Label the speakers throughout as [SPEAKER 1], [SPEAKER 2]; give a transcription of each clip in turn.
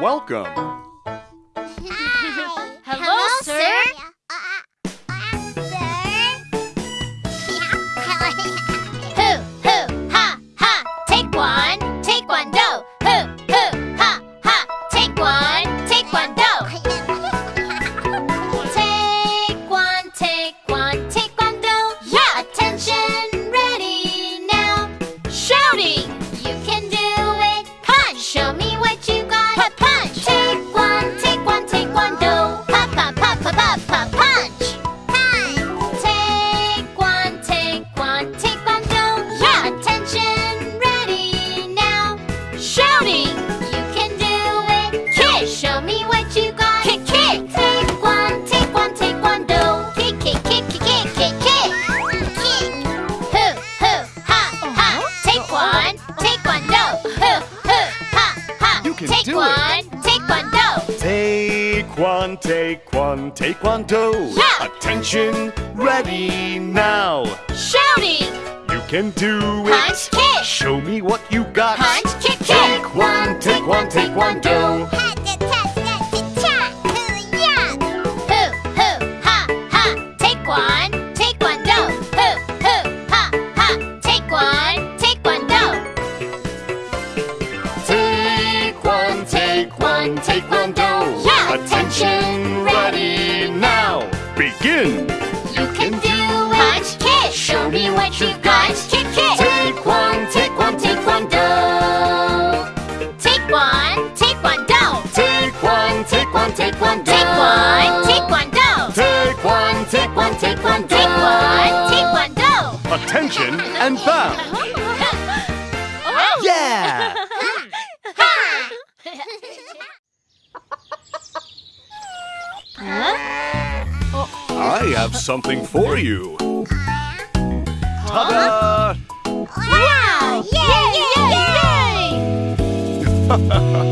[SPEAKER 1] Welcome
[SPEAKER 2] Taekwondo. Yeah. Attention, ready now. Shouting. You can do it. Punch, kick. Show me what you got. Punch, kick, kick.
[SPEAKER 1] Take one, take one,
[SPEAKER 2] take one, do.
[SPEAKER 1] I have something for you. Ta-da!
[SPEAKER 2] Wow! Yay! Yay! Yay!
[SPEAKER 3] yay!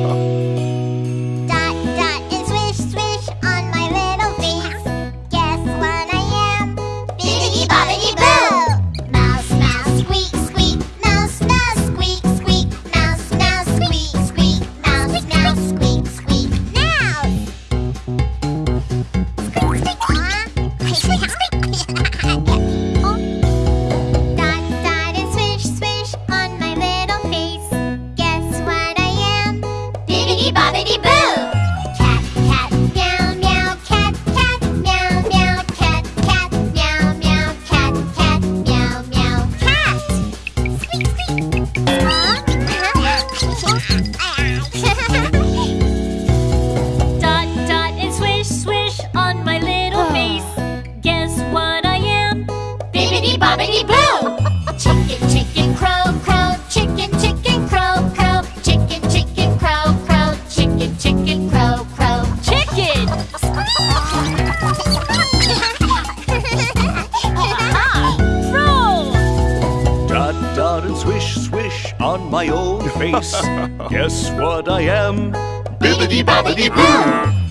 [SPEAKER 3] race. Guess what I am? Bibbidi bobbidi boo!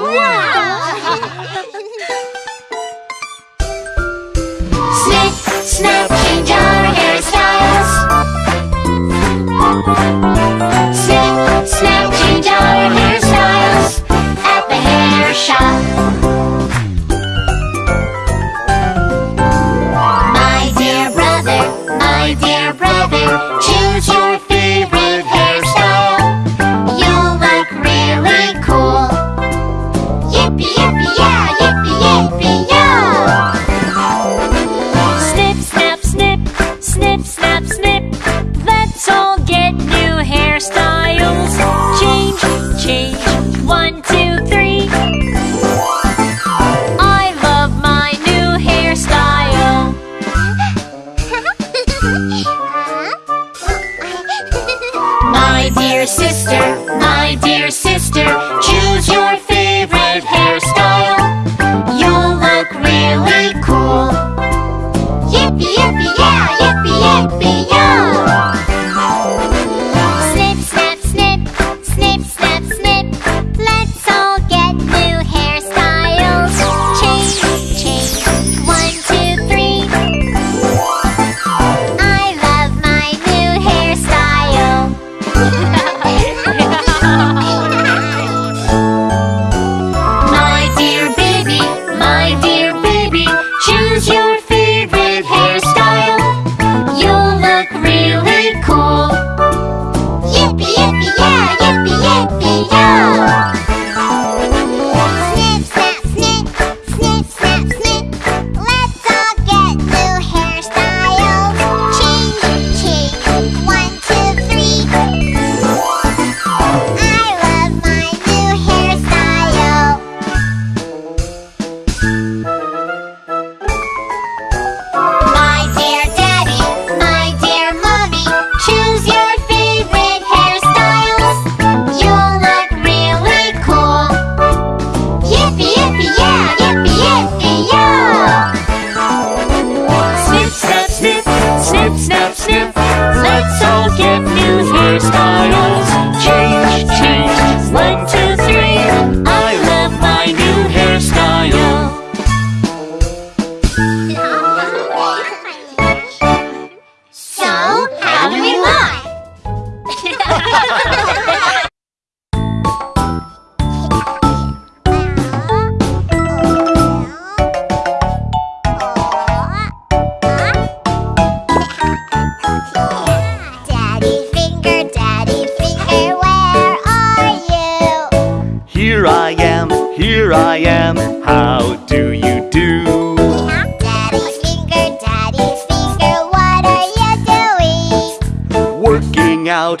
[SPEAKER 3] 哇！my
[SPEAKER 4] dear sister, my
[SPEAKER 3] dear sister, choose your favorite hairstyle.
[SPEAKER 2] You'll look really cool.
[SPEAKER 5] Yippee, yippee, yeah, yippee, yippee, yo! Snip, snap,
[SPEAKER 2] snip.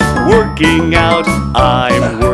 [SPEAKER 2] Out, working out, I'm working